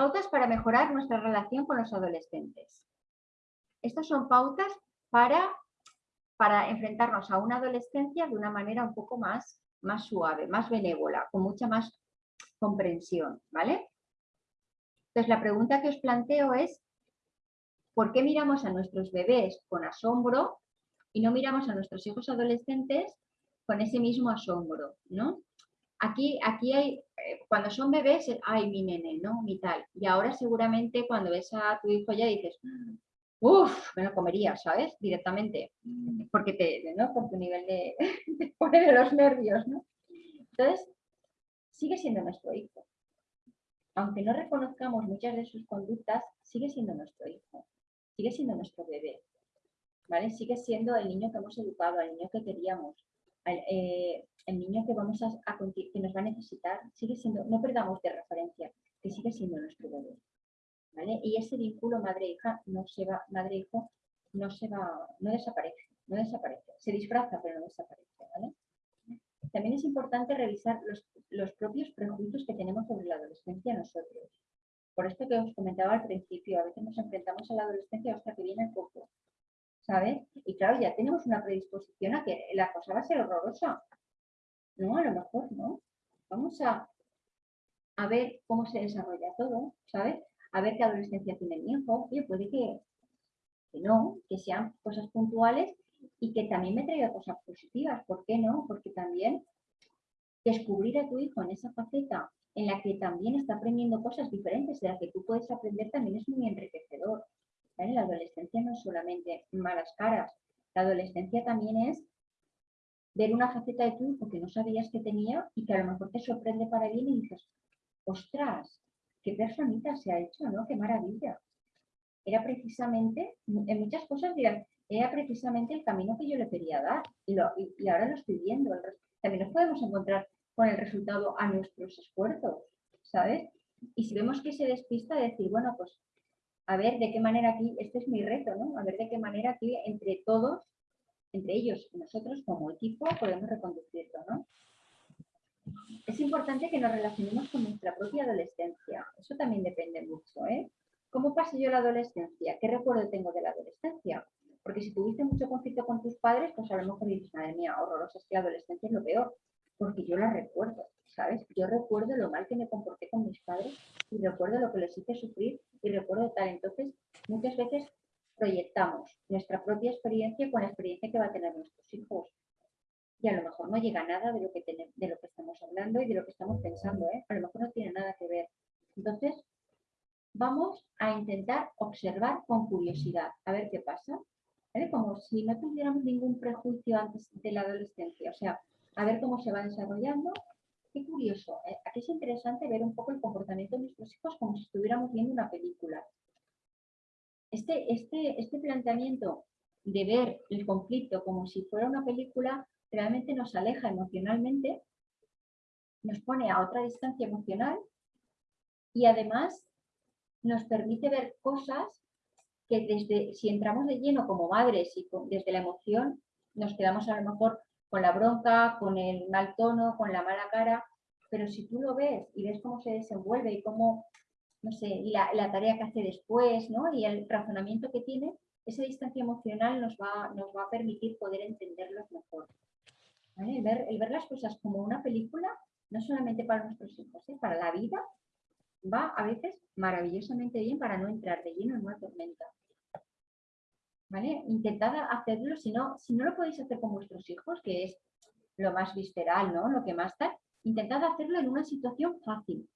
Pautas para mejorar nuestra relación con los adolescentes. Estas son pautas para, para enfrentarnos a una adolescencia de una manera un poco más, más suave, más benévola, con mucha más comprensión, ¿vale? Entonces la pregunta que os planteo es, ¿por qué miramos a nuestros bebés con asombro y no miramos a nuestros hijos adolescentes con ese mismo asombro, ¿no? Aquí, aquí hay, eh, cuando son bebés, ay, mi nene, ¿no? Mi tal. Y ahora seguramente cuando ves a tu hijo ya dices, uff, me lo comería, ¿sabes? Directamente. Porque te, ¿no? Por tu nivel de, de pone de los nervios, ¿no? Entonces, sigue siendo nuestro hijo. Aunque no reconozcamos muchas de sus conductas, sigue siendo nuestro hijo. Sigue siendo nuestro bebé. ¿Vale? Sigue siendo el niño que hemos educado, el niño que queríamos, eh, el niño que, vamos a, que nos va a necesitar, sigue siendo, no perdamos de referencia, que sigue siendo nuestro bebé. ¿vale? Y ese vínculo madre-hija no se va, madre-hijo no se va, no desaparece, no desaparece, se disfraza pero no desaparece. ¿vale? También es importante revisar los, los propios prejuicios que tenemos sobre la adolescencia nosotros. Por esto que os comentaba al principio, a veces nos enfrentamos a la adolescencia hasta que viene el poco. ¿Sabes? Y claro, ya tenemos una predisposición a que la cosa va a ser horrorosa. No, a lo mejor no. Vamos a, a ver cómo se desarrolla todo, ¿sabes? A ver qué adolescencia tiene mi hijo. Oye, puede que, que no, que sean cosas puntuales y que también me traiga cosas positivas. ¿Por qué no? Porque también descubrir a tu hijo en esa faceta en la que también está aprendiendo cosas diferentes de las que tú puedes aprender también es muy enriquecedor. La adolescencia no es solamente malas caras, la adolescencia también es ver una faceta de tu que no sabías que tenía y que a lo mejor te sorprende para bien y dices, ostras, qué personita se ha hecho, ¿no? Qué maravilla. Era precisamente, en muchas cosas dirán, era precisamente el camino que yo le quería dar y ahora lo estoy viendo. También nos podemos encontrar con el resultado a nuestros esfuerzos, ¿sabes? Y si vemos que se despista, decir, bueno, pues a ver de qué manera aquí, este es mi reto, ¿no? A ver de qué manera aquí entre todos, entre ellos y nosotros como equipo podemos reconducirlo, ¿no? Es importante que nos relacionemos con nuestra propia adolescencia. Eso también depende mucho, ¿eh? ¿Cómo pasé yo la adolescencia? ¿Qué recuerdo tengo de la adolescencia? Porque si tuviste mucho conflicto con tus padres, pues a lo mejor dices, madre mía, horrorosa, es que la adolescencia es lo peor. Porque yo la recuerdo, ¿sabes? Yo recuerdo lo mal que me comporté con mis padres y recuerdo lo que les hice sufrir y recuerdo tal. Entonces, muchas veces proyectamos nuestra propia experiencia con la experiencia que va a tener nuestros hijos. Y a lo mejor no llega nada de lo que, de lo que estamos hablando y de lo que estamos pensando. ¿eh? A lo mejor no tiene nada que ver. Entonces, vamos a intentar observar con curiosidad, a ver qué pasa. Como si no tuviéramos ningún prejuicio antes de la adolescencia. O sea, a ver cómo se va desarrollando Qué curioso, ¿eh? aquí es interesante ver un poco el comportamiento de nuestros hijos como si estuviéramos viendo una película. Este, este, este planteamiento de ver el conflicto como si fuera una película realmente nos aleja emocionalmente, nos pone a otra distancia emocional y además nos permite ver cosas que desde, si entramos de lleno como madres y desde la emoción, nos quedamos a lo mejor con la bronca, con el mal tono, con la mala cara, pero si tú lo ves y ves cómo se desenvuelve y cómo, no sé, y la, tarea que hace después, ¿no? Y el razonamiento que tiene, esa distancia emocional nos va, nos va a permitir poder entenderlos mejor. El, ver, el, ver, las cosas como una película, no solamente para nuestros hijos, ¿eh? para la vida, va a veces maravillosamente bien para no entrar de lleno en una tormenta. ¿Vale? Intentad hacerlo, si no, si no lo podéis hacer con vuestros hijos, que es lo más visceral, ¿no? Lo que más tal, intentad hacerlo en una situación fácil.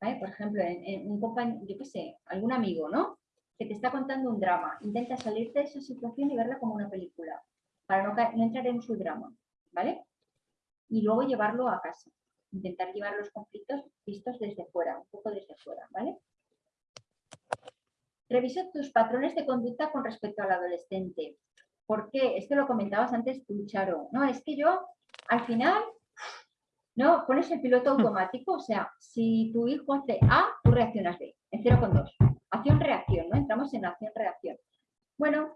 Por ejemplo, en, un compañero, yo qué sé, algún amigo, ¿no? Que te está contando un drama. Intenta salirte de esa situación y verla como una película, para no, no entrar en su drama, ¿vale? Y luego llevarlo a casa. Intentar llevar los conflictos vistos desde fuera, un poco desde fuera, ¿vale? Revisa tus patrones de conducta con respecto al adolescente. ¿Por qué? Esto lo comentabas antes tú, Charo. No, es que yo, al final, no, pones el piloto hmm. automático, o sea, si tu hijo hace A, tú reaccionas B, en 0,2. Acción-reacción, ¿no? Entramos en acción-reacción. Bueno,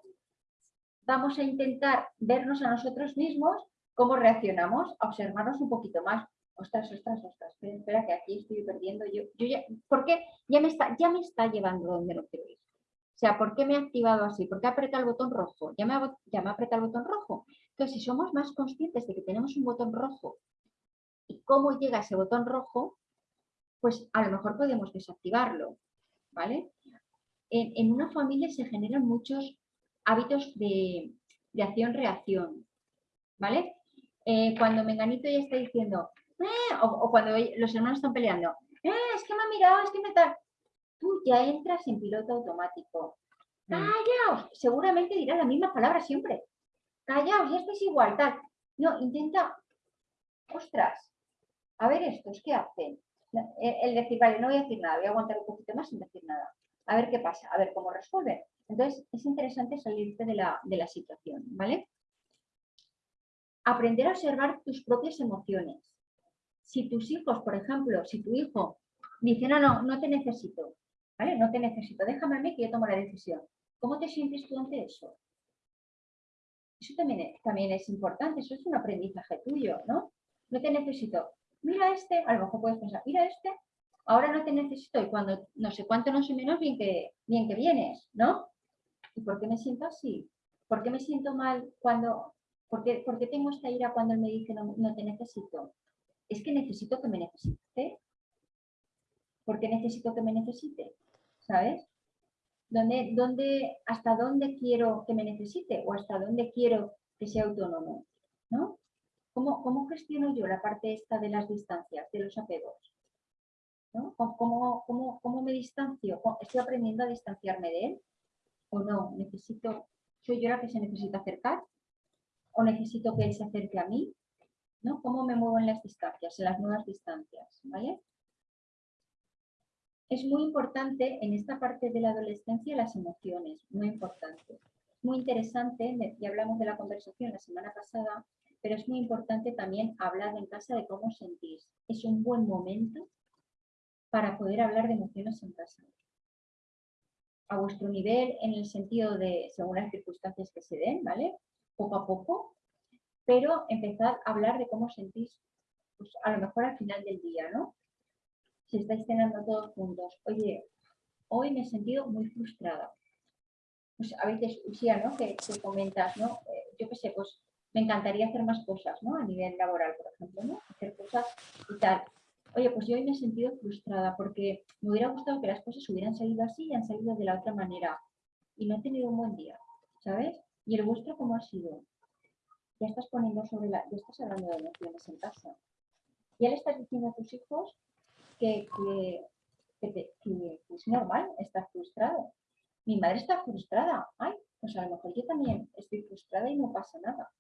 vamos a intentar vernos a nosotros mismos cómo reaccionamos, observarnos un poquito más. ostras, ostras, ostras, espera, espera, que aquí estoy perdiendo yo, yo ya, ¿por qué? Ya me está, ya me está llevando donde no quiero ir. O sea, ¿por qué me ha activado así? ¿Por qué apretado el botón rojo? Ya me, apretado el botón rojo. Entonces, si somos más conscientes de que tenemos un botón rojo y cómo llega ese botón rojo, pues a lo mejor podemos desactivarlo, ¿vale? En, una familia se generan muchos hábitos de, de acción-reacción, ¿vale? Eh, cuando Menganito ya está diciendo, eh", o, cuando los hermanos están peleando, eh, es que me ha mirado, es que me tal, tú ya entras en piloto automático. Mm. Callaos, seguramente dirá la misma palabra siempre. Callaos, ya estáis igual, tal. No, intenta, ostras, a ver estos, ¿qué hacen? El, decir, vale, no voy a decir nada, voy a aguantar un poquito más sin decir nada. A ver qué pasa, a ver cómo resuelven. Entonces, es interesante salirte de la, de la situación, ¿vale? Aprender a observar tus propias emociones. Si tus hijos, por ejemplo, si tu hijo dice, no, no, no te necesito, ¿vale? No te necesito, déjame a mí que yo tomo la decisión. ¿Cómo te sientes tú ante eso? Eso también es, también es importante, eso es un aprendizaje tuyo, ¿no? No te necesito. Mira este, a lo mejor puedes pensar, mira este, ahora no te necesito y cuando no sé cuánto, no sé menos, bien que, bien que vienes, ¿no? ¿Y por qué me siento así? ¿Por qué me siento mal cuando, por qué, tengo esta ira cuando él me dice no, no te necesito? Es que necesito que me necesite. ¿Por qué necesito que me necesite? ¿Sabes? ¿Dónde, dónde, ¿Hasta dónde quiero que me necesite o hasta dónde quiero que sea autónomo? ¿No? ¿Cómo, ¿Cómo gestiono yo la parte esta de las distancias, de los apegos? ¿no? ¿Cómo, cómo, cómo me distancio? ¿Estoy aprendiendo a distanciarme de él? ¿O no? ¿Necesito, soy yo la que se necesita acercar? ¿O necesito que él se acerque a mí? ¿No? ¿Cómo me muevo en las distancias, en las nuevas distancias? ¿Vale? Es muy importante en esta parte de la adolescencia las emociones, muy importante. Muy interesante, ya hablamos de la conversación la semana pasada, pero es muy importante también hablar en casa de cómo sentís. Es un buen momento para poder hablar de emociones en casa. A vuestro nivel, en el sentido de, según las circunstancias que se den, ¿vale? Poco a poco, pero empezad a hablar de cómo sentís, pues a lo mejor al final del día, ¿no? Si estáis cenando todos juntos, oye, hoy me he sentido muy frustrada. Pues a veces, Lucía, ¿no? Que, que comentas, ¿no? Eh, yo qué sé, pues me encantaría hacer más cosas, ¿no? A nivel laboral, por ejemplo, ¿no? Hacer cosas y tal oye, pues yo hoy me he sentido frustrada porque me hubiera gustado que las cosas hubieran salido así y han salido de la otra manera. Y no he tenido un buen día, ¿sabes? ¿Y el vuestro cómo ha sido? Ya estás poniendo sobre la... Ya estás hablando de emociones en casa. Ya le estás diciendo a tus hijos que, es normal estar frustrado. Mi madre está frustrada. Ay, pues a lo mejor yo también estoy frustrada y no pasa nada.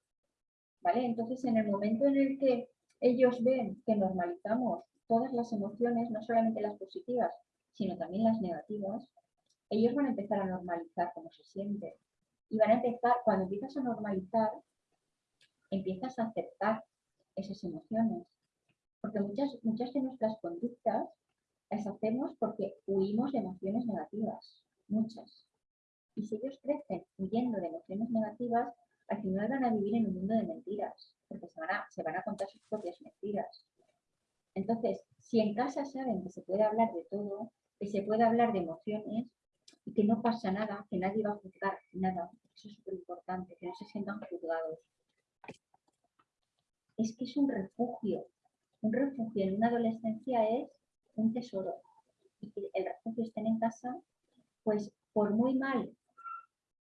¿Vale? Entonces, en el momento en el que ellos ven que normalizamos todas las emociones, no solamente las positivas, sino también las negativas, ellos van a empezar a normalizar cómo se sienten. Y van a empezar, cuando empiezas a normalizar, empiezas a aceptar esas emociones. Porque muchas, muchas de nuestras conductas las hacemos porque huimos de emociones negativas, muchas. Y si ellos crecen huyendo de emociones negativas, al final van a vivir en un mundo de mentiras, porque se van a, se van a contar sus propias mentiras. Entonces, si en casa saben que se puede hablar de todo, que se puede hablar de emociones y que no pasa nada, que nadie va a juzgar nada, eso es súper importante, que no se sientan juzgados. Es que es un refugio. Un refugio en una adolescencia es un tesoro. Y que el refugio estén en casa, pues por muy mal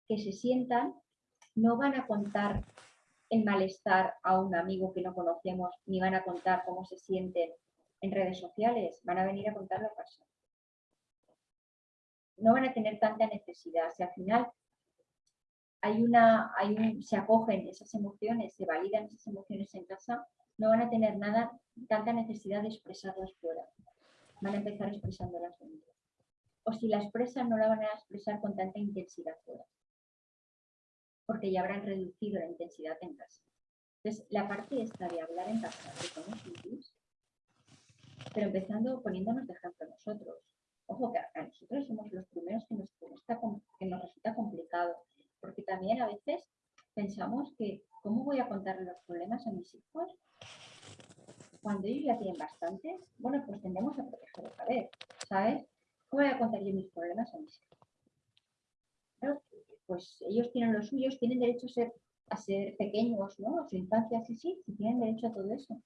que se sientan, no van a contar el malestar a un amigo que no conocemos, ni van a contar cómo se sienten en redes sociales, van a venir a contarlo a casa. No van a tener tanta necesidad. Si al final hay una, hay se acogen esas emociones, se validan esas emociones en casa, no van a tener nada, tanta necesidad de expresarlas fuera. Van a empezar expresándolas dentro. O si la expresan, no la van a expresar con tanta intensidad fuera. Porque ya habrán reducido la intensidad en casa. Entonces, la parte esta de hablar en casa pero empezando poniéndonos de ejemplo nosotros. Ojo, que a nosotros somos los primeros que nos, que nos resulta complicado, porque también a veces pensamos que, ¿cómo voy a contarle los problemas a mis hijos? Cuando ellos ya tienen bastantes, bueno, pues tendemos a proteger otra vez, ¿sabes? ¿Cómo voy a contar yo mis problemas a mis hijos? Pues ellos tienen los suyos, tienen derecho a ser, a ser pequeños, ¿no? Su infancia, sí, sí, sí, tienen derecho a todo eso.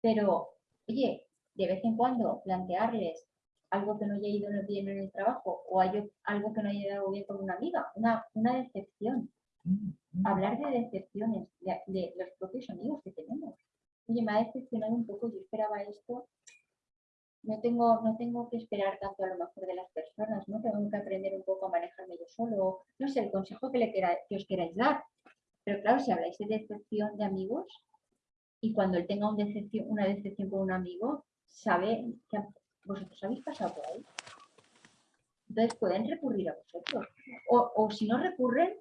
Pero, oye, de vez en cuando plantearles algo que no haya ido bien en el trabajo o hay algo que no haya ido bien con una amiga, una, una decepción. Hablar de decepciones, de, los propios amigos. Oye, me ha decepcionado un poco, yo esperaba esto, no tengo, no tengo que esperar tanto a lo mejor de las personas, ¿no? Tengo que aprender un poco a manejarme yo solo, no sé, el consejo que, le que os queráis dar. Pero claro, si habláis de decepción de amigos y cuando él tenga una decepción con un amigo, sabe que vosotros habéis pasado por ahí. Entonces pueden recurrir a vosotros. O, si no recurren,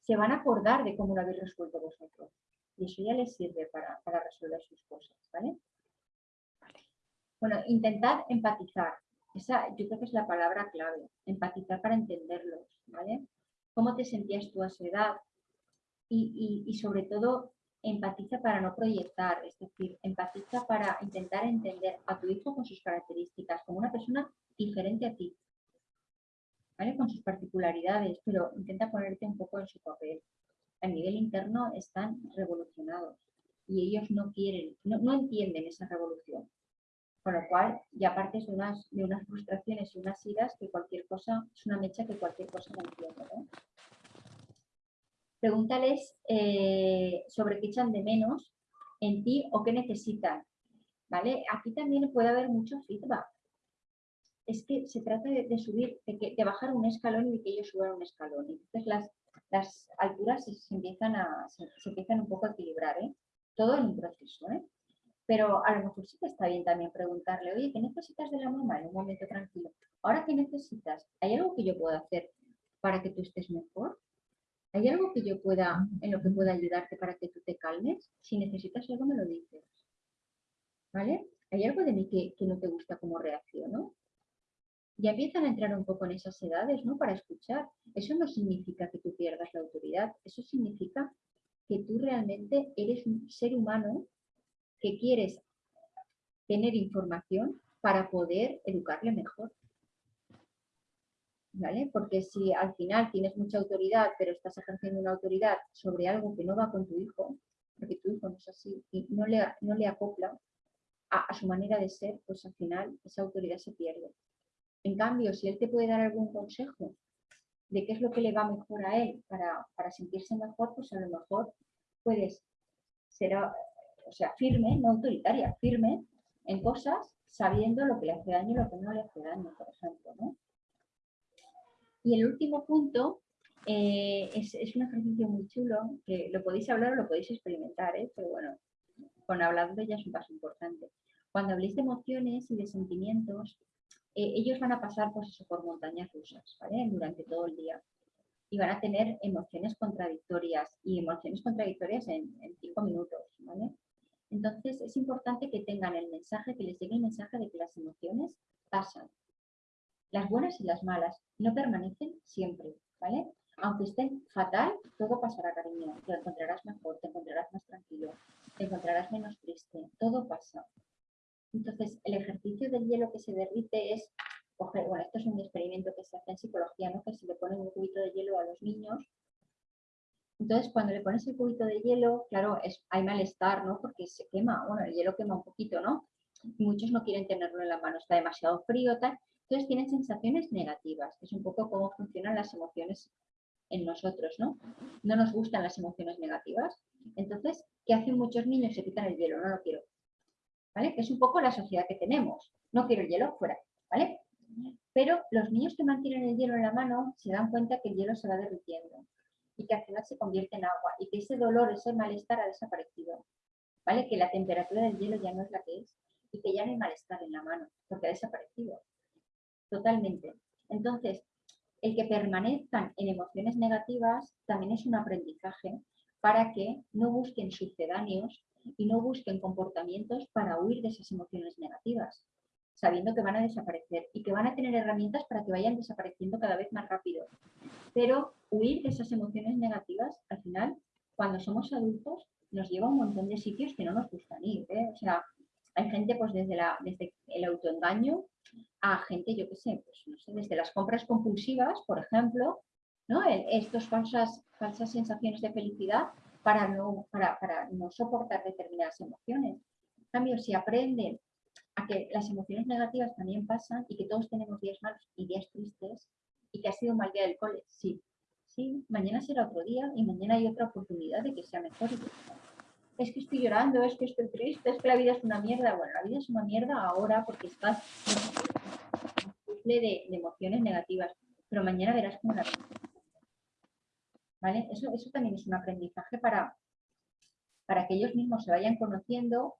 se van a acordar de cómo lo habéis resuelto vosotros. Y eso ya les sirve para, resolver sus cosas, ¿vale? Bueno, intentad empatizar. Esa yo creo que es la palabra clave. Empatizar para entenderlos, ¿vale? ¿Cómo te sentías tú a su edad? y sobre todo, empatiza para no proyectar, es decir, empatiza para intentar entender a tu hijo con sus características, como una persona diferente a ti, ¿vale? Con sus particularidades, pero intenta ponerte un poco en su papel. A nivel interno están revolucionados y ellos no quieren, no, entienden esa revolución. Con lo cual ya partes de unas, de unas frustraciones y unas iras que cualquier cosa, es una mecha que cualquier cosa no entiende. pregúntales eh, sobre qué echan de menos en ti o qué necesitan. ¿vale? Aquí también puede haber mucho feedback. Es que se trata de, subir, de, bajar un escalón y de que ellos suban un escalón. Entonces las, las alturas se, empiezan a, se, empiezan un poco a equilibrar, ¿eh? todo en un proceso. ¿eh? Pero a lo mejor sí que está bien también preguntarle, oye, ¿qué necesitas de la mamá en un momento tranquilo? Ahora, ¿qué necesitas? ¿Hay algo que yo pueda hacer para que tú estés mejor? ¿Hay algo que yo pueda, en lo que pueda ayudarte para que tú te calmes? Si necesitas algo, me lo dices. ¿Vale? ¿Hay algo de mí que, no te gusta cómo reacciono? Ya empiezan a entrar un poco en esas edades, ¿no? Para escuchar. Eso no significa que tú pierdas la autoridad. Eso significa que tú realmente eres un ser humano que quieres tener información para poder educarle mejor. Porque si al final tienes mucha autoridad, pero estás ejerciendo una autoridad sobre algo que no va con tu hijo, porque tu hijo no es así y no le, no le acopla a, su manera de ser, pues al final esa autoridad se pierde. En cambio, si él te puede dar algún consejo de qué es lo que le va mejor a él para, para sentirse mejor, pues a lo mejor puedes ser, o sea, firme, no autoritaria, firme en cosas sabiendo lo que le hace daño y lo que no le hace daño, por ejemplo, ¿no? Y el último punto eh, es, un ejercicio muy chulo, que lo podéis hablar o lo podéis experimentar, ¿eh? pero bueno, con de ella es un paso importante. Cuando habléis de emociones y de sentimientos, eh, ellos van a pasar pues eso, por montañas rusas ¿vale? durante todo el día y van a tener emociones contradictorias y emociones contradictorias en, en cinco minutos. ¿vale? Entonces es importante que tengan el mensaje, que les llegue el mensaje de que las emociones pasan, las buenas y las malas no permanecen siempre, ¿vale? Aunque estén fatal, todo pasará, cariño. Te encontrarás mejor, te encontrarás más tranquilo, te encontrarás menos triste, todo pasa. Entonces, el ejercicio del hielo que se derrite es coger, bueno, esto es un experimento que se hace en psicología, ¿no? Que se le pone un cubito de hielo a los niños. Entonces, cuando le pones el cubito de hielo, claro, hay malestar, ¿no? Porque se quema, bueno, el hielo quema un poquito, ¿no? muchos no quieren tenerlo en la mano, está demasiado frío, tal. Entonces tienen sensaciones negativas, que es un poco cómo funcionan las emociones en nosotros, ¿no? No nos gustan las emociones negativas. Entonces, ¿qué hacen muchos niños? Se quitan el hielo, no lo quiero. Es un poco la sociedad que tenemos. No quiero el hielo, fuera, ¿vale? Pero los niños que mantienen el hielo en la mano se dan cuenta que el hielo se va derritiendo y que al final se convierte en agua y que ese dolor, ese malestar ha desaparecido. ¿Vale? Que la temperatura del hielo ya no es la que es y que ya no hay malestar en la mano porque ha desaparecido totalmente. Entonces, el que permanezcan en emociones negativas también es un aprendizaje para que no busquen sucedáneos y no busquen comportamientos para huir de esas emociones negativas, sabiendo que van a desaparecer y que van a tener herramientas para que vayan desapareciendo cada vez más rápido. Pero huir de esas emociones negativas, al final, cuando somos adultos, nos lleva a un montón de sitios que no nos gustan ir. ¿eh? O sea, hay gente pues desde, el autoengaño a gente, yo qué sé, pues, sé, desde las compras compulsivas, por ejemplo, ¿no? Estas falsas, falsas sensaciones de felicidad para no, para, para no soportar determinadas emociones. En cambio, si aprenden a que las emociones negativas también pasan y que todos tenemos días malos y días tristes y que ha sido un mal día del cole, sí, sí, mañana será otro día y mañana hay otra oportunidad de que sea mejor. Es que estoy llorando, es que estoy triste, es que la vida es una mierda. Bueno, la vida es una mierda ahora porque estás de, de emociones negativas, pero mañana verás cómo la Eso, eso también es un aprendizaje para, para que ellos mismos se vayan conociendo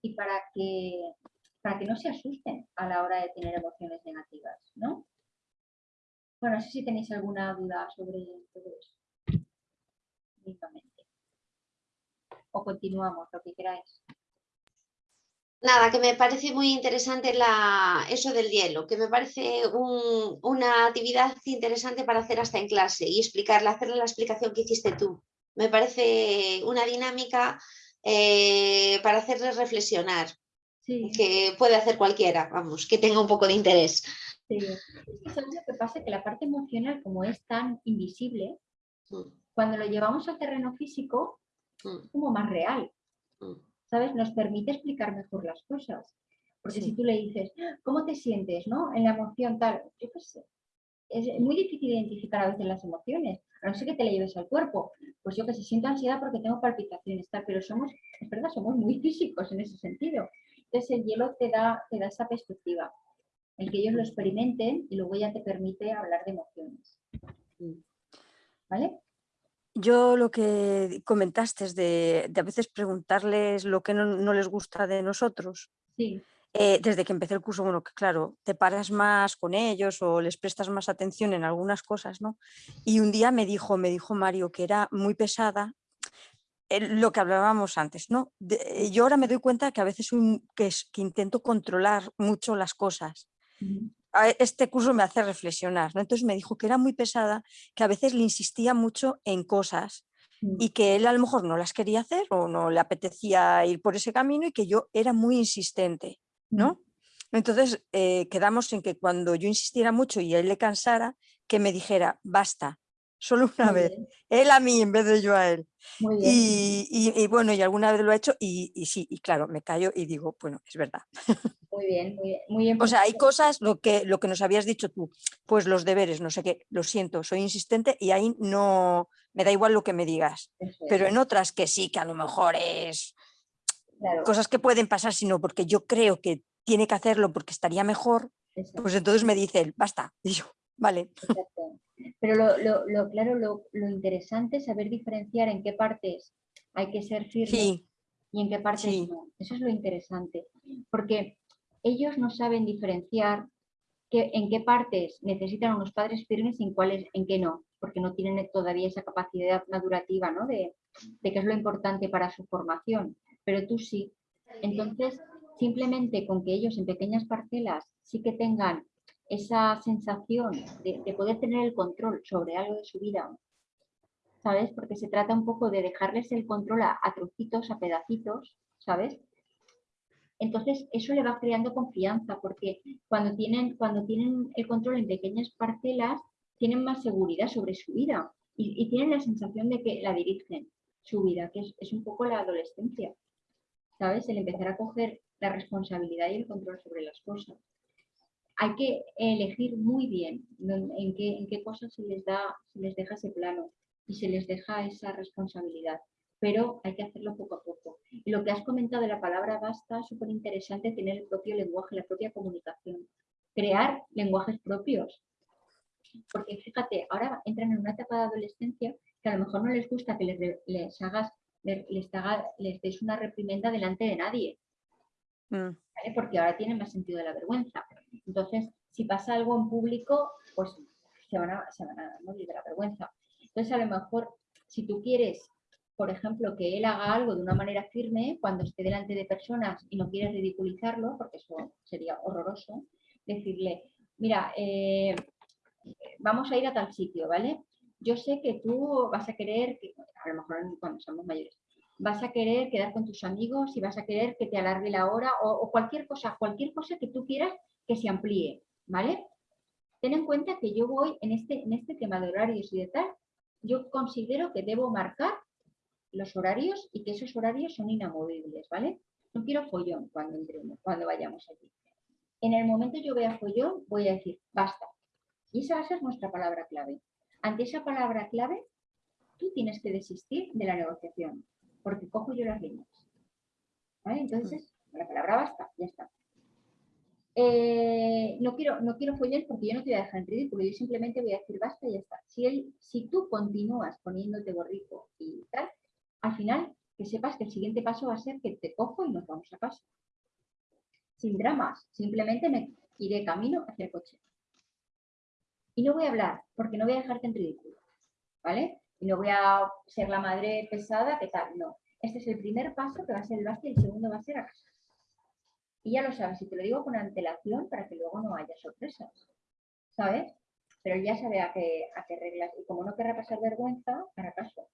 y para que, para que no se asusten a la hora de tener emociones negativas, ¿no? Bueno, no sé si tenéis alguna duda sobre todo eso. O continuamos, lo que queráis. Nada, que me parece muy interesante la, eso del hielo, que me parece una actividad interesante para hacer hasta en clase y explicarle, hacerle la explicación que hiciste tú. Me parece una dinámica eh, para hacerles reflexionar, que puede hacer cualquiera, vamos, que tenga un poco de interés. Sí, es que lo que pasa? Que la parte emocional, como es tan invisible, mm. cuando lo llevamos al terreno físico, mm. es como más real. Mm. ¿Sabes? Nos permite explicar mejor las cosas. Porque si tú le dices, ¿cómo te sientes no? en la emoción tal? Yo qué sé. Es muy difícil identificar a veces las emociones, a no ser que te le lleves al cuerpo. Pues yo que sé, siento ansiedad porque tengo palpitaciones, tal, pero somos, es verdad, somos muy físicos en ese sentido. Entonces el hielo te da, te da esa perspectiva el que ellos lo experimenten y luego ya te permite hablar de emociones. ¿Vale? Yo lo que comentaste es de, a veces preguntarles lo que no, les gusta de nosotros. Sí. Eh, desde que empecé el curso, bueno, que claro, te paras más con ellos o les prestas más atención en algunas cosas, ¿no? Y un día me dijo, me dijo Mario que era muy pesada lo que hablábamos antes, ¿no? yo ahora me doy cuenta que a veces que, que intento controlar mucho las cosas este curso me hace reflexionar, ¿no? Entonces me dijo que era muy pesada, que a veces le insistía mucho en cosas mm. y que él a lo mejor no las quería hacer o no le apetecía ir por ese camino y que yo era muy insistente, ¿no? Mm. Entonces eh, quedamos en que cuando yo insistiera mucho y él le cansara, que me dijera, basta, solo una vez, él a mí en vez de yo a él. Y, bueno, y alguna vez lo ha hecho y, sí, y claro, me callo y digo, bueno, es verdad. Muy bien, muy bien. Muy bien o sea, hay cosas, lo que, lo que nos habías dicho tú, pues los deberes, no sé qué, lo siento, soy insistente y ahí no, me da igual lo que me digas. Pero en otras que sí, que a lo mejor es cosas que pueden pasar, sino porque yo creo que tiene que hacerlo porque estaría mejor, pues entonces me dice él, basta. Y yo, vale. Pero lo, lo, claro, lo, interesante es saber diferenciar en qué partes hay que ser firme y en qué partes no. Eso es lo interesante. Porque ellos no saben diferenciar que, en qué partes necesitan unos padres firmes y en cuáles, en qué no, porque no tienen todavía esa capacidad madurativa ¿no? de, de qué es lo importante para su formación. Pero tú sí. Entonces, simplemente con que ellos en pequeñas parcelas sí que tengan esa sensación de, poder tener el control sobre algo de su vida, ¿sabes? Porque se trata un poco de dejarles el control a, trocitos, a pedacitos, ¿sabes? Entonces eso le va creando confianza porque cuando tienen, cuando tienen el control en pequeñas parcelas tienen más seguridad sobre su vida y, tienen la sensación de que la dirigen su vida, que es, es, un poco la adolescencia, ¿sabes? El empezar a coger la responsabilidad y el control sobre las cosas hay que elegir muy bien en qué, en qué cosas se les, da, se les deja ese plano y se les deja esa responsabilidad, pero hay que hacerlo poco a poco. Y lo que has comentado de la palabra basta, súper interesante tener el propio lenguaje, la propia comunicación, crear lenguajes propios. Porque fíjate, ahora entran en una etapa de adolescencia que a lo mejor no les gusta que les, les hagas, les, les des una reprimenda delante de nadie. Mm. Porque ahora tienen más sentido de la vergüenza. Entonces, si pasa algo en público, pues se van a, se van a morir de la vergüenza. Entonces, a lo mejor, si tú quieres, por ejemplo, que él haga algo de una manera firme cuando esté delante de personas y no quieres ridiculizarlo, porque eso sería horroroso, decirle, mira, eh, vamos a ir a tal sitio, ¿vale? Yo sé que tú vas a querer, que, a lo mejor cuando somos mayores, vas a querer quedar con tus amigos y vas a querer que te alargue la hora o cualquier cosa, cualquier cosa que tú quieras que se amplíe, ¿vale? Ten en cuenta que yo voy en este, en este tema de horarios y de tal, yo considero que debo marcar los horarios y que esos horarios son inamovibles, ¿vale? No quiero follón cuando entremos, cuando vayamos allí. En el momento yo vea follón, voy a decir, basta. Y esa va a ser nuestra palabra clave. Ante esa palabra clave, tú tienes que desistir de la negociación, porque cojo yo las líneas. ¿Vale? Entonces, la palabra basta, ya está. Eh, no, quiero, no quiero follar porque yo no te voy a dejar en ridículo, yo simplemente voy a decir basta y ya está. Si, él, si tú continúas poniéndote borrico y tal, al final que sepas que el siguiente paso va a ser que te cojo y nos vamos a casa. Sin dramas, simplemente me iré camino hacia el coche. Y no voy a hablar, porque no voy a dejarte en ridículo, ¿vale? Y no voy a ser la madre pesada, que tal, no. Este es el primer paso que va a ser el basta y el segundo va a ser a casa. Y ya lo sabes, y te lo digo con antelación para que luego no haya sorpresas, ¿sabes? Pero ya sabe a qué, a qué reglas. Y como no querrá pasar vergüenza, para caso.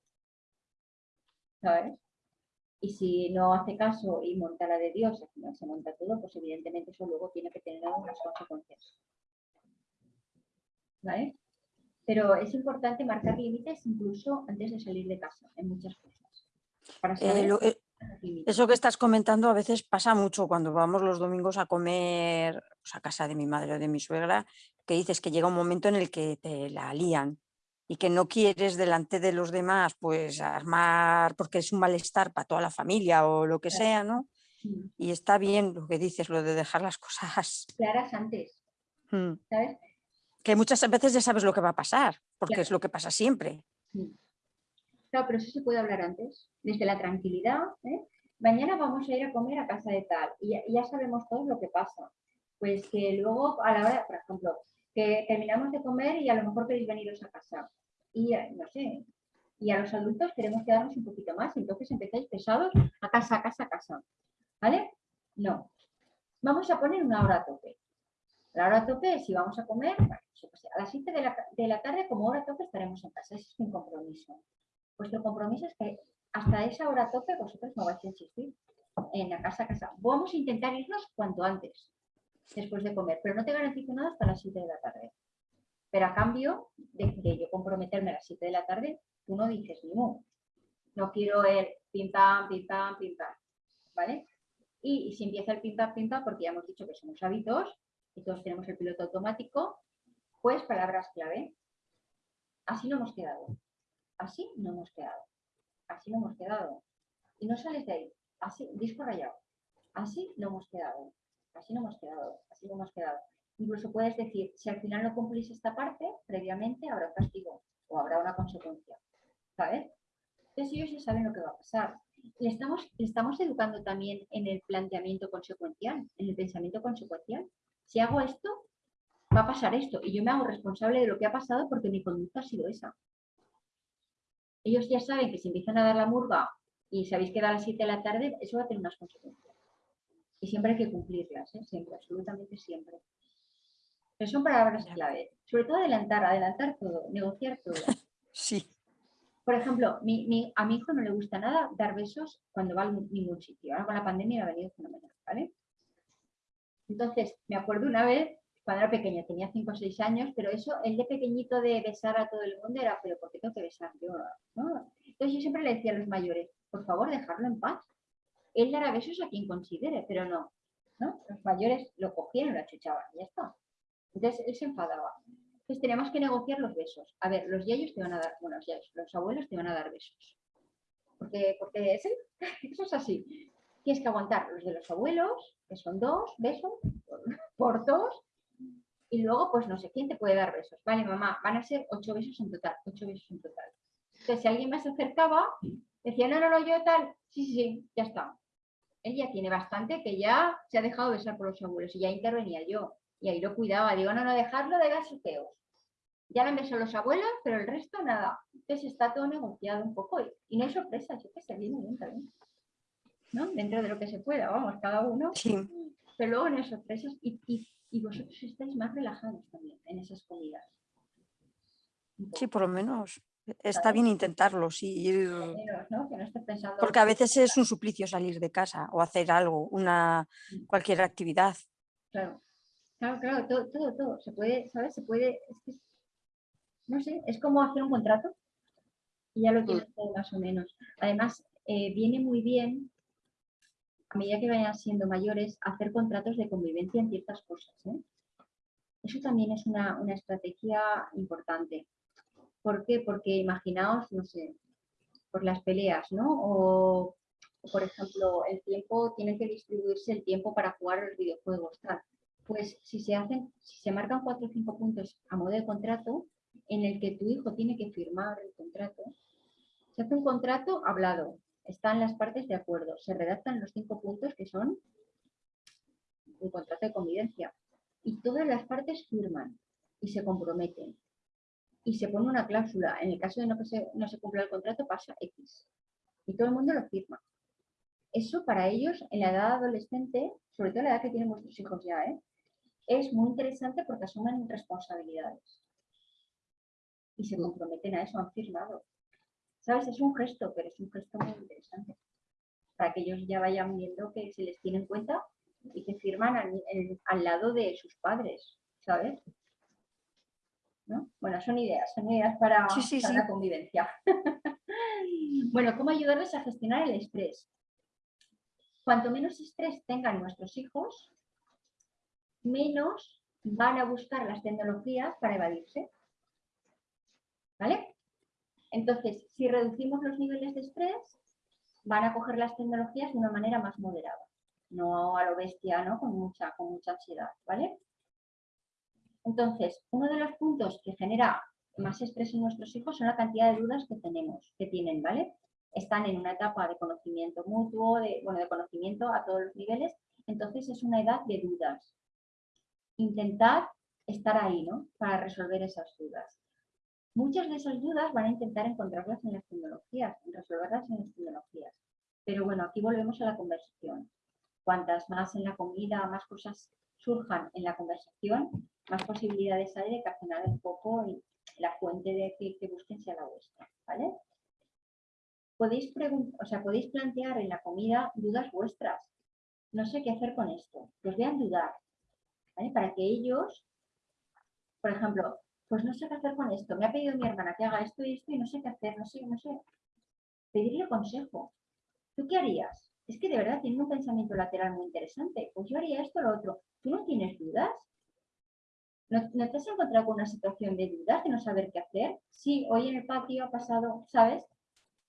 ¿Sabes? Y si no hace caso y monta la de Dios, al final se monta todo, pues evidentemente eso luego tiene que tener algunas consecuencias. ¿Vale? Pero es importante marcar límites incluso antes de salir de casa, en muchas cosas. Para Eh, saber lo- eh. Eso que estás comentando a veces pasa mucho cuando vamos los domingos a comer pues, a casa de mi madre o de mi suegra, que dices que llega un momento en el que te la lían y que no quieres delante de los demás pues armar porque es un malestar para toda la familia o lo que Claro. sea, ¿no? Mm. Y está bien lo que dices, lo de dejar las cosas. Claras antes, mm, ¿sabes? Que muchas veces ya sabes lo que va a pasar, porque Claro. es lo que pasa siempre. Mm. Claro, pero eso se puede hablar antes, desde la tranquilidad. ¿eh? Mañana vamos a ir a comer a casa de tal y ya, sabemos todos lo que pasa. Pues que luego a la hora, por ejemplo, que terminamos de comer y a lo mejor queréis veniros a casa. Y eh, no sé, y a los adultos queremos quedarnos un poquito más, entonces empezáis pesados a casa, a casa, a casa. ¿Vale? No. Vamos a poner una hora a tope. La hora a tope si vamos a comer, a las 7 de la, de la tarde como hora a tope estaremos en casa. Ese es mi compromiso. Vuestro compromiso es que hasta esa hora tope vosotros no vais a insistir en la casa a casa. Vamos a intentar irnos cuanto antes, después de comer, pero no te garantizo nada hasta las 7 de la tarde. Pero a cambio de, de yo comprometerme a las 7 de la tarde, tú no dices ni mu. No quiero el pim pam, pim pam, pim pam. ¿Vale? Y, y si empieza el pim pam, pim pam, porque ya hemos dicho que somos hábitos y todos tenemos el piloto automático, pues palabras clave. Así no hemos quedado. Así no hemos quedado. Así no hemos quedado. Y no sales de ahí. Así, disco rayado. Así no hemos quedado. Así no hemos quedado. Así no hemos quedado. Incluso puedes decir, si al final no cumplís esta parte, previamente habrá castigo o habrá una consecuencia. ¿Sabes? Entonces ellos ya saben lo que va a pasar. Le estamos, le estamos educando también en el planteamiento consecuencial, en el pensamiento consecuencial. Si hago esto, va a pasar esto. Y yo me hago responsable de lo que ha pasado porque mi conducta ha sido esa. Ellos ya saben que si empiezan a dar la murga y sabéis que da a las 7 de la tarde, eso va a tener unas consecuencias. Y siempre hay que cumplirlas, ¿eh? siempre, absolutamente siempre. Pero son palabras clave. Sobre todo adelantar, adelantar todo, negociar todo. Sí, Por ejemplo, mi- mi- a mi hijo no le gusta nada dar besos cuando va a ningún sitio. Ahora con la pandemia me ha venido fenomenal, ¿vale? Entonces, me acuerdo una vez, cuando era pequeña, tenía 5 o 6 años, pero eso, el de pequeñito de besar a todo el mundo era, pero ¿por qué tengo que besar yo? Entonces yo siempre le decía a los mayores, por favor, dejarlo en paz. Él dará besos a quien considere, pero no. Los mayores lo cogían lo achuchaban, y ya está. Entonces él se enfadaba. Entonces tenemos que negociar los besos. A ver, los yayos te van a dar, bueno, los yayos, los abuelos te van a dar besos. Porque, porque sí, eso es así. Tienes que aguantar los de los abuelos, que son dos besos por dos, y luego, pues no sé quién te puede dar besos. Vale, mamá, van a ser ocho besos en total, ocho besos en total. Entonces, si alguien más se acercaba, decía, no, no, no, yo tal, sí, sí, sí, ya está. Él ya tiene bastante que ya se ha dejado besar por los abuelos y ya intervenía yo. Y ahí lo cuidaba. Digo, no, no, dejarlo de gasoteos. Ya lo han besado los abuelos, pero el resto nada. Entonces está todo negociado un poco y, y no hay sorpresas. Yo que sé, viene bien también. ¿No? Dentro de lo que se pueda, vamos, cada uno. sí. Pero luego no hay sorpresas y, y- y vosotros estáis más relajados también en esas comidas. Sí, por lo menos Está bien intentarlo, sí. ir- Menos, ¿no? Que no estés pensando... Porque a veces es un suplicio salir de casa o hacer algo, una cualquier actividad. Claro, claro, claro, todo, todo, todo. Se puede, ¿sabes? Se puede, es que, no sé, es como hacer un contrato y ya lo tienes todo más o menos. Además, eh, viene muy bien, a medida que vayan siendo mayores, hacer contratos de convivencia en ciertas cosas. ¿eh? Eso también es una, una estrategia importante. ¿Por qué? Porque imaginaos, no sé, por las peleas, ¿no? O, por ejemplo, el tiempo, tiene que distribuirse el tiempo para jugar los videojuegos, tal. Pues si se hacen, si se marcan cuatro o cinco puntos a modo de contrato, en el que tu hijo tiene que firmar el contrato, se hace un contrato hablado, están las partes de acuerdo, se redactan los cinco puntos que son un contrato de convivencia y todas las partes firman y se comprometen y se pone una cláusula. En el caso de no que se, no se cumpla el contrato pasa X y todo el mundo lo firma. Eso para ellos en la edad adolescente, sobre todo la edad que tienen vuestros hijos ya, ¿eh? es muy interesante porque asumen responsabilidades y se comprometen a eso, han firmado. ¿Sabes? Es un gesto, pero es un gesto muy interesante. Para que ellos ya vayan viendo que se les tiene en cuenta y que firman al, el- al lado de sus padres, ¿sabes? ¿No? Bueno, son ideas, son ideas para, Sí, sí, para sí. la convivencia. bueno, ¿cómo ayudarles a gestionar el estrés? Cuanto menos estrés tengan nuestros hijos, menos van a buscar las tecnologías para evadirse. ¿Vale? Entonces, si reducimos los niveles de estrés, van a coger las tecnologías de una manera más moderada, no a lo bestia, ¿no? Con mucha, con mucha ansiedad, ¿vale? Entonces, uno de los puntos que genera más estrés en nuestros hijos son la cantidad de dudas que tenemos, que tienen, ¿vale? Están en una etapa de conocimiento mutuo, de, bueno, de conocimiento a todos los niveles, entonces es una edad de dudas. Intentad estar ahí, ¿no? Para resolver esas dudas. Muchas de esas dudas van a intentar encontrarlas en las tecnologías, resolverlas en las tecnologías. Pero bueno, aquí volvemos a la conversación. Cuantas más en la comida, más cosas surjan en la conversación, más posibilidades hay de que al final el foco y la fuente de que, que busquen sea la vuestra, ¿vale? Podéis, o sea, podéis plantear en la comida dudas vuestras. No sé qué hacer con esto. Los vean dudar, ¿vale? Para que ellos, por ejemplo, pues no sé qué hacer con esto. Me ha pedido mi hermana que haga esto y esto y no sé qué hacer, no sé, no sé. Pedirle consejo. ¿Tú qué harías? Es que de verdad tienen un pensamiento lateral muy interesante. Pues yo haría esto o lo otro. ¿Tú no tienes dudas? ¿No, no te has encontrado con una situación de dudas, de no saber qué hacer? Sí, hoy en el patio ha pasado, ¿sabes?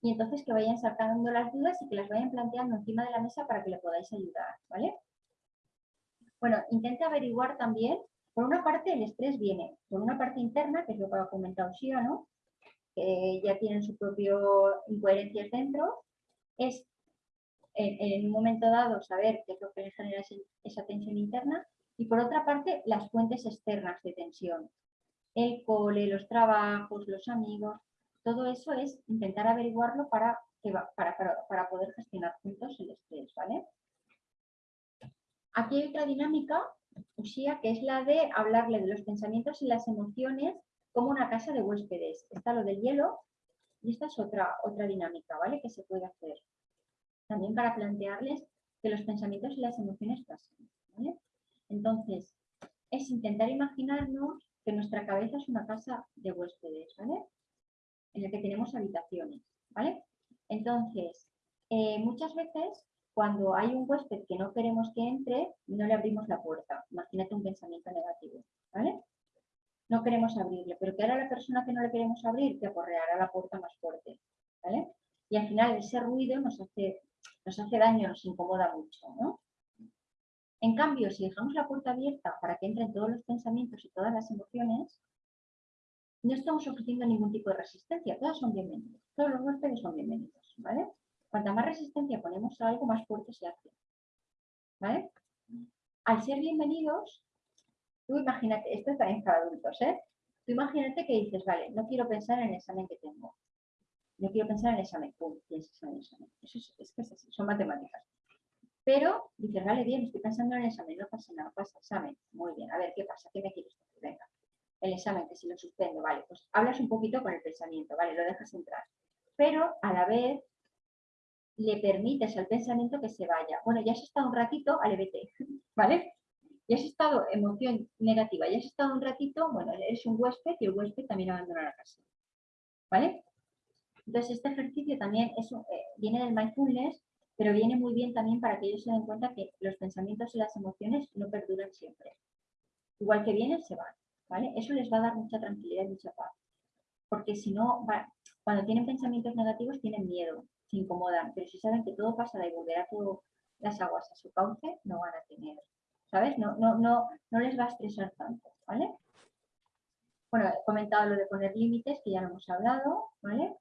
Y entonces que vayan sacando las dudas y que las vayan planteando encima de la mesa para que le podáis ayudar, ¿vale? Bueno, intenta averiguar también, por una parte el estrés viene, por una parte interna, que es lo que ha comentado Shia, ¿no? Que ya tienen su propio incoherencias dentro, es en, un momento dado saber qué es lo que les genera esa tensión interna y por otra parte las fuentes externas de tensión. El cole, los trabajos, los amigos, todo eso es intentar averiguarlo para, para, para poder gestionar juntos el estrés, ¿vale? Aquí hay otra dinámica, Ushia, que es la de hablarle de los pensamientos y las emociones como una casa de huéspedes. Está lo del hielo y esta es otra, otra dinámica, ¿vale? Que se puede hacer. También para plantearles que los pensamientos y las emociones pasan. Entonces, es intentar imaginarnos que nuestra cabeza es una casa de huéspedes, ¿vale? En la que tenemos habitaciones, ¿vale? Entonces, eh, muchas veces cuando hay un huésped que no queremos que entre, no le abrimos la puerta. Imagínate un pensamiento negativo, ¿vale? No queremos abrirle, pero que ahora la persona que no le queremos abrir te aporreará la puerta más fuerte, ¿vale? Y al final ese ruido nos hace, nos hace daño, nos incomoda mucho. En cambio, si dejamos la puerta abierta para que entren todos los pensamientos y todas las emociones, no estamos ofreciendo ningún tipo de resistencia, todas son bienvenidos, todos los huéspedes son bienvenidos, ¿vale? Cuanta más resistencia ponemos a algo, más fuerte se hace, ¿vale? Al ser bienvenidos, tú imagínate, esto es también para adultos, ¿eh? Tú imagínate que dices, vale, no quiero pensar en el examen que tengo, no quiero pensar en el examen, pum, piensas en el examen. Eso es, es que es así, son matemáticas. Pero dices, vale, bien, estoy pensando en el examen, no pasa nada, pasa examen. Muy bien, a ver, ¿qué pasa? ¿Qué me quieres decir? Venga. el examen, que si lo suspendo, vale, pues hablas un poquito con el pensamiento, vale, lo dejas entrar. Pero a la vez le permites al pensamiento que se vaya. Bueno, ya has estado un ratito al EBT, ¿vale? Ya has estado emoción negativa, ya has estado un ratito, bueno, eres un huésped y el huésped también abandona la casa. ¿Vale? Entonces, este ejercicio también es, eh, viene del mindfulness, pero viene muy bien también para que ellos se den cuenta que los pensamientos y las emociones no perduran siempre. Igual que vienen, se van. ¿vale? Eso les va a dar mucha tranquilidad y mucha paz. Porque si no, cuando tienen pensamientos negativos tienen miedo, se incomodan, pero si saben que todo pasará y volverá todo las aguas a su cauce, no van a tener, ¿sabes? No, no, no, no les va a estresar tanto, ¿vale? Bueno, he comentado lo de poner límites, que ya lo hemos hablado, ¿vale?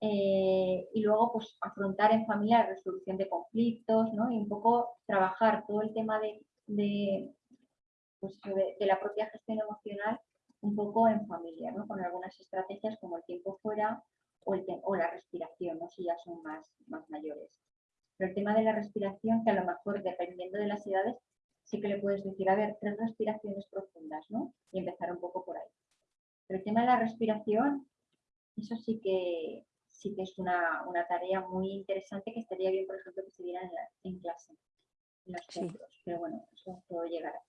Eh, y luego, pues, afrontar en familia la resolución de conflictos, ¿no? Y un poco trabajar todo el tema de, de, pues, de la propia gestión emocional un poco en familia, ¿no? Con algunas estrategias como el tiempo fuera o, el o la respiración, ¿no? si ya son más, más mayores. Pero el tema de la respiración, que a lo mejor dependiendo de las edades, sí que le puedes decir, a ver, tres respiraciones profundas, ¿no? Y empezar un poco por ahí. Pero el tema de la respiración, eso sí que, sí que es una, tarea muy interesante que estaría bien, por ejemplo, que se diera en, clase, en los centros. Pero bueno, eso todo llegará.